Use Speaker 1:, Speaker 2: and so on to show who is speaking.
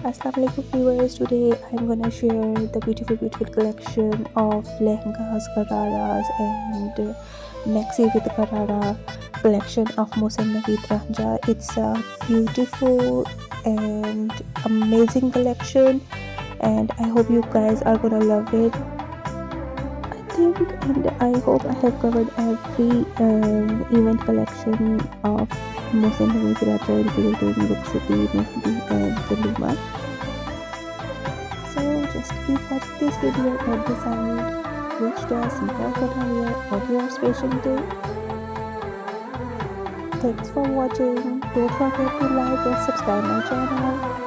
Speaker 1: Assalamualaikum viewers. Today I'm gonna share the beautiful beautiful collection of lehengas gararas and maxi with garara collection of Mohsin Naveed Ranjha. It's a beautiful and amazing collection and I hope you guys are gonna love it. I think and I hope I have covered every um, event collection of Mohsin Naveed Ranjha including Look City, Mehndi and Walima just keep watching this video and decide which dress you are gonna wear on your special day. Thanks for watching. Don't forget to like and subscribe my channel.